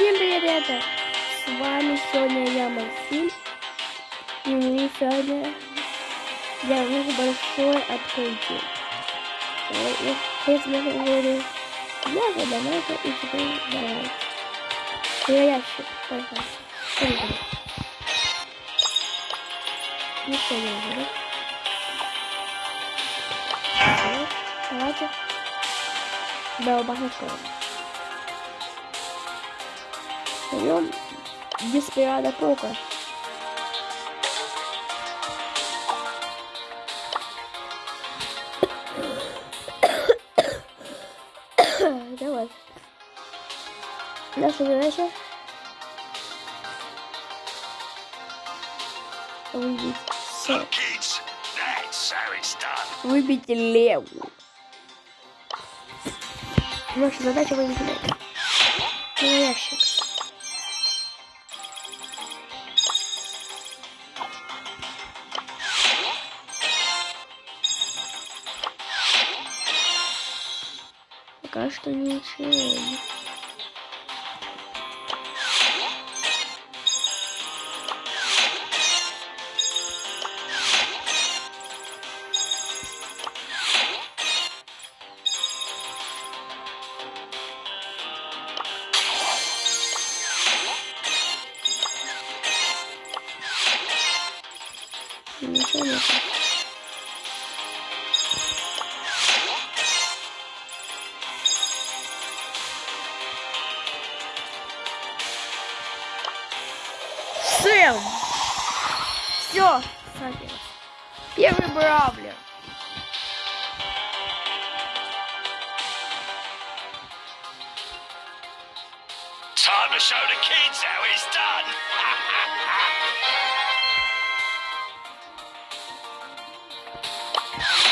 Всем привет, ребята! С вами сегодня я, Максим. И мы сегодня делаем большое открытие. Я честно говорю, я задонатил и теперь давай. Ящик, пожалуйста. Ничего не будет. Давайте. Да, багато. Берем Деспирада Пока. Давай. Наша задача выбить. Выбить леву. Наша задача выбить леву. Что. Ничего Все, Первый бравлер. Time to show the kids how it's done.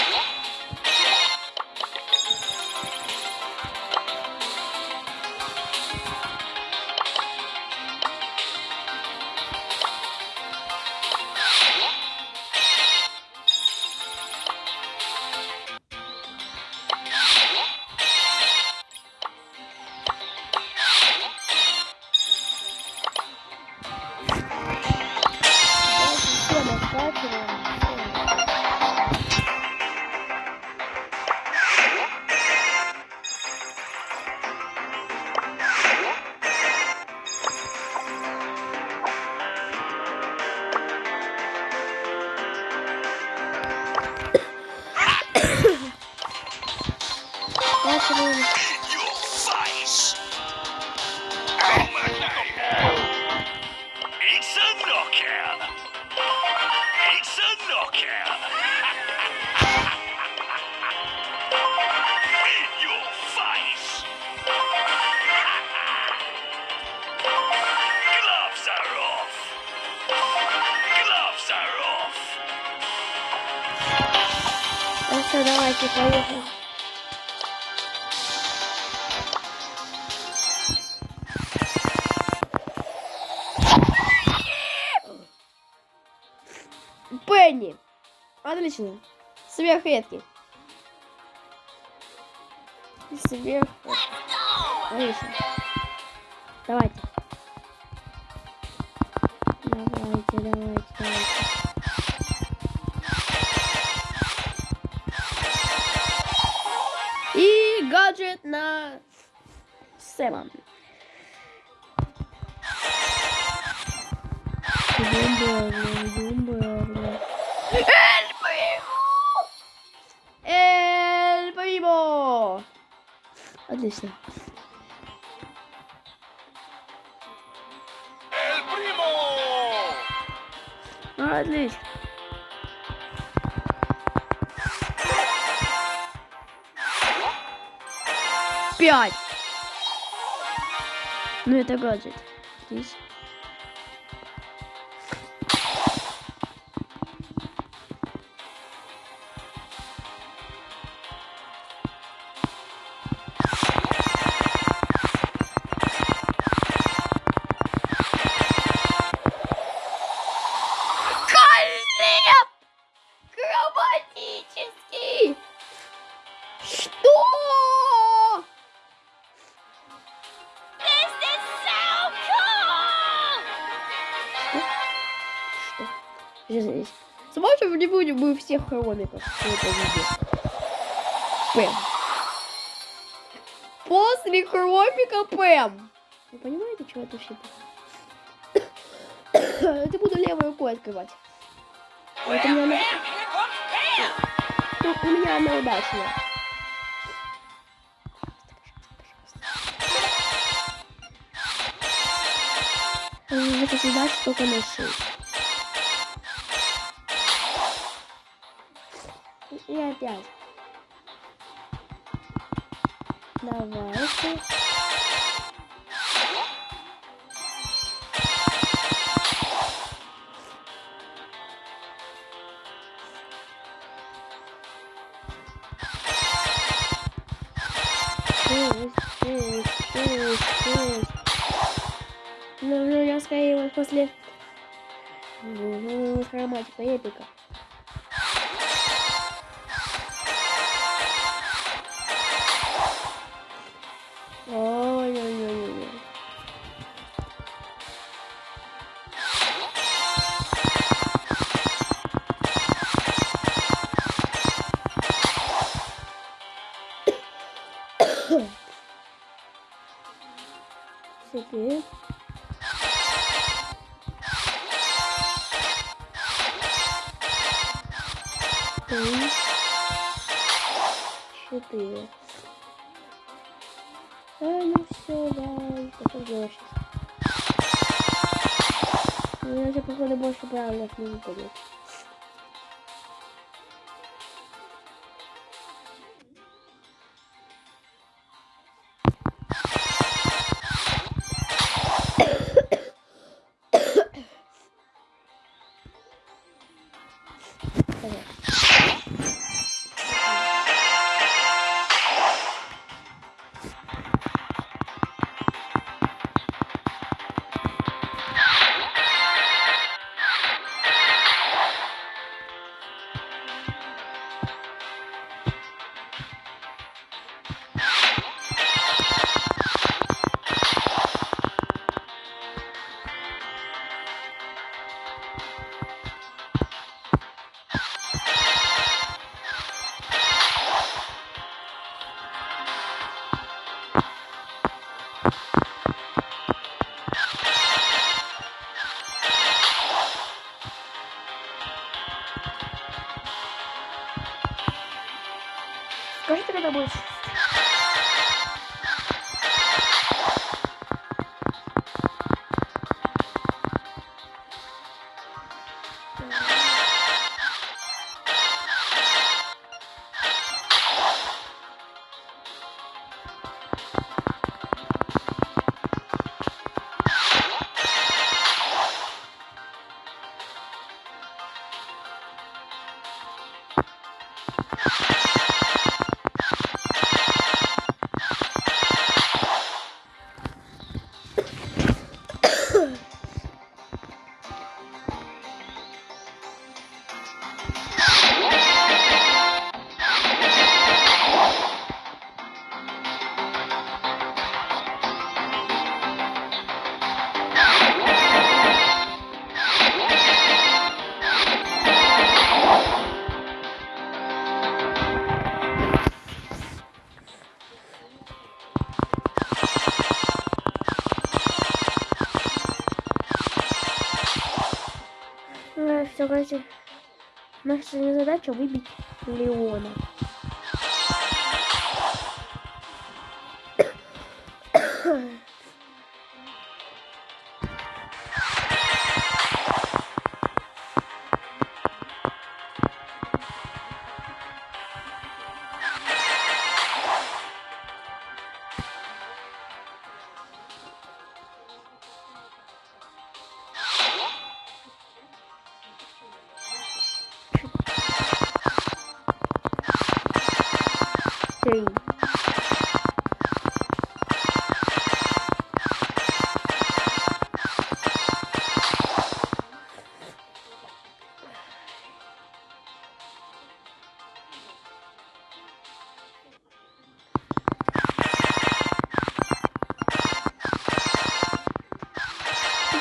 Сверхредкий. Сверх. Отлично. Давайте. Давайте, давайте, давайте. И гаджет на Сэма. Эль Отлично. Primo. Отлично. Пять. Ну это гаджет. Здесь. всех хромиков, кто это видит. Пэм. После хромика Пэм. Вы понимаете, что это все? Это буду левой рукой открывать. Вот у меня она... Тут у меня она удачная. Э, это всегда только на 6. Опять. Давайте. Три. Четыре. А, ну все, да. Что делаешь сейчас? У меня же, походу, больше правильных не выпадет. Наша задача выбить Леона.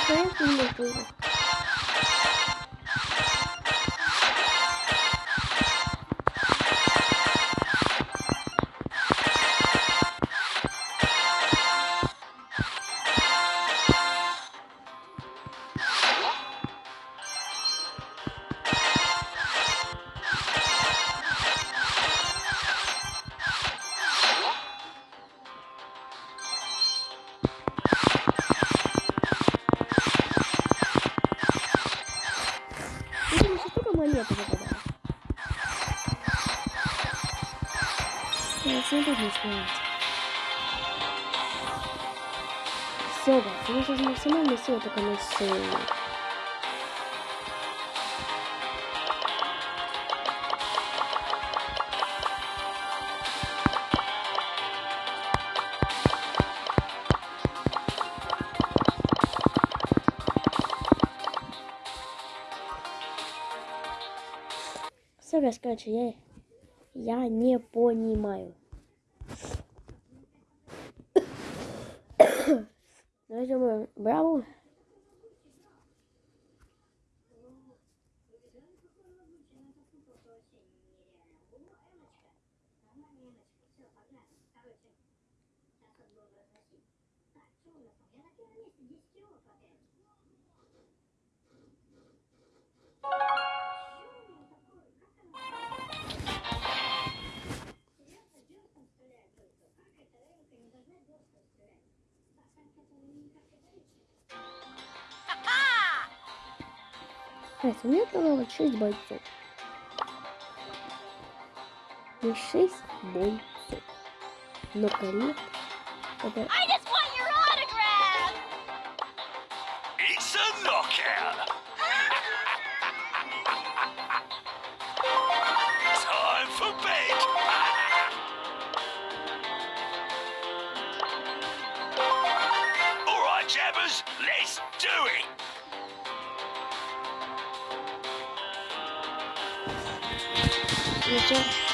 Ты что, я вот это конец серии. Короче, я, я не понимаю. Давайте мы Браво. Сметанова 6 бойцов. Не 6 бойцов. Но коллег это... 在这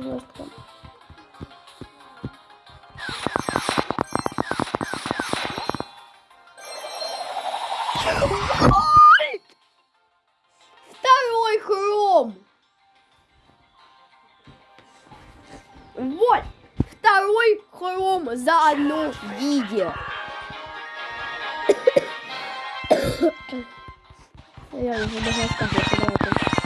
звездка. Второй хром. Вот. Второй хром за одно видео. Я уже должна сказать,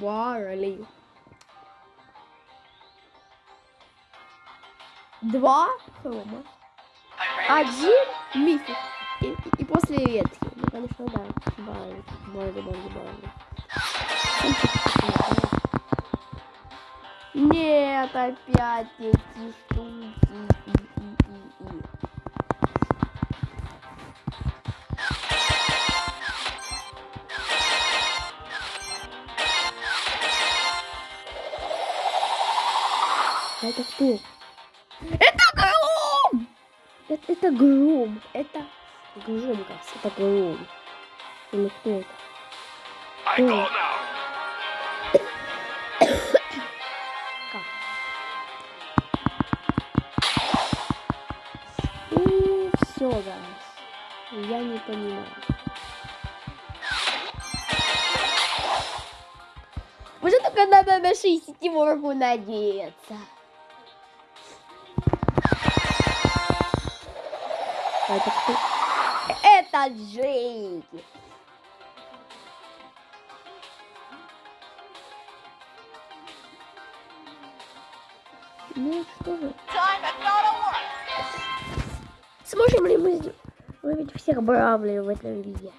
Барли. Два хрома. Один мифик. И, и- после ветки. Ну, конечно, да. Барли. Барли, Барли, Барли. Нет, опять эти штуки. А это кто? Это гром! Это, это гром. Это гром, кажется. Это гром. Или кто это? Как? И все, guys. Я не понимаю. Уже только надо на 67 надеяться. А Это кто? Это Джейки. Ну что же. Сможем ли мы ловить всех бравлей в этом виде?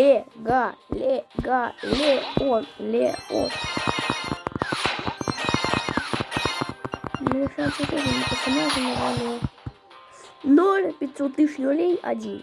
Лега, лега, леон, леон. Ну. 0, 500 тысяч нулей, 1.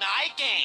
night game.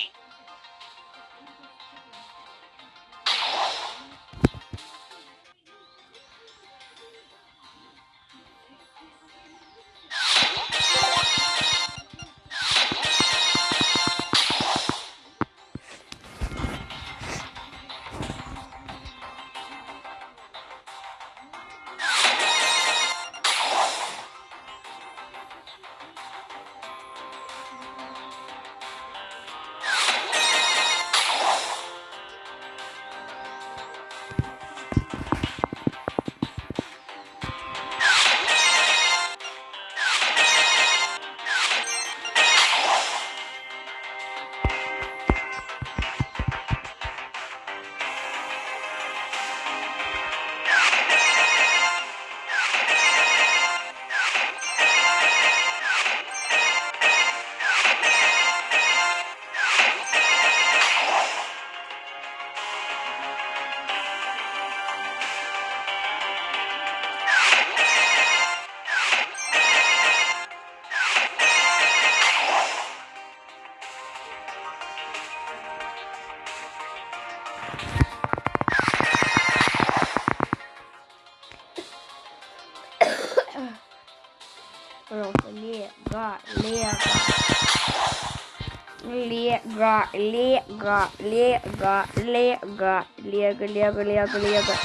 Лего, лего, лего, лего, лего, лего, лего.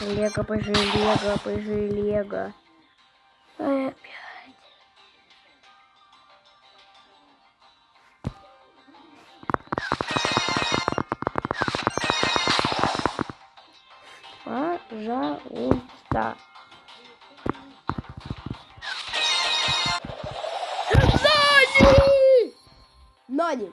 Лего, пожи, лего, пожи, лего. Опять. Пожалуйста. Нани! Нани!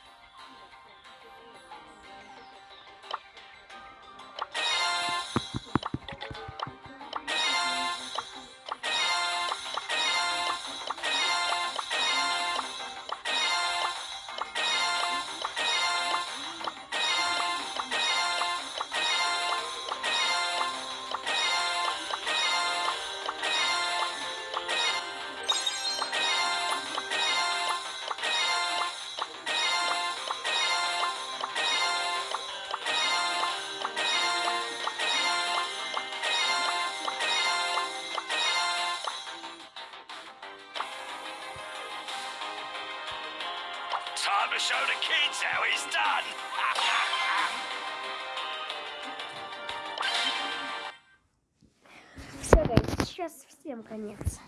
show is done! Все, сейчас всем конец.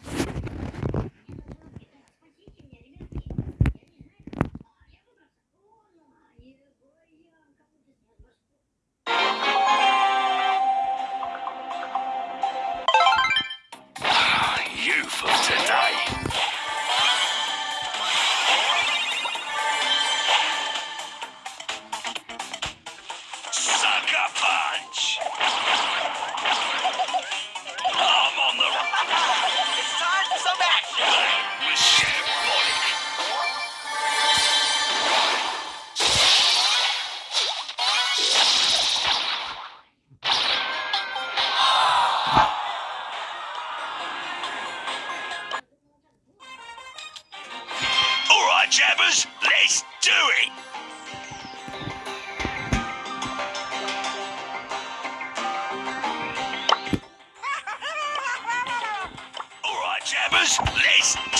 First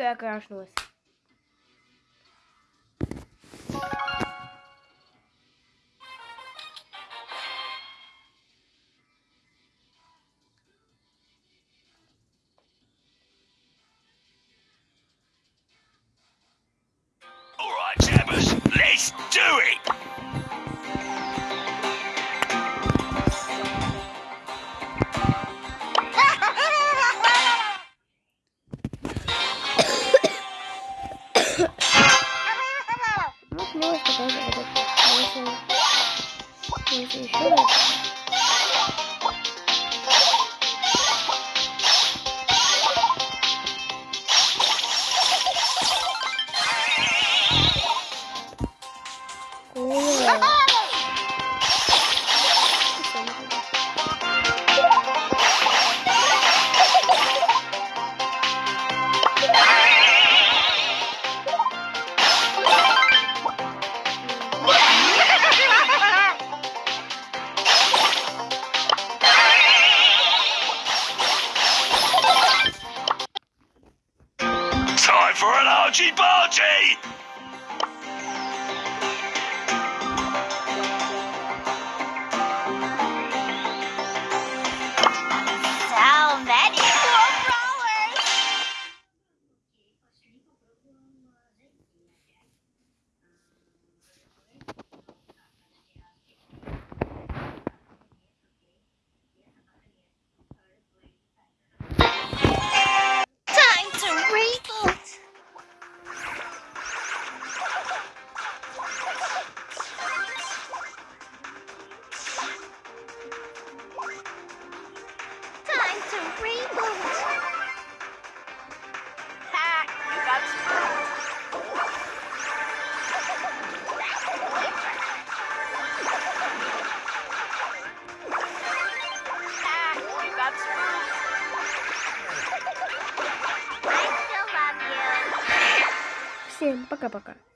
игра крашнулась. arkadaşlar. Evet. Neyse. Neyse şöyle. Пока-пока.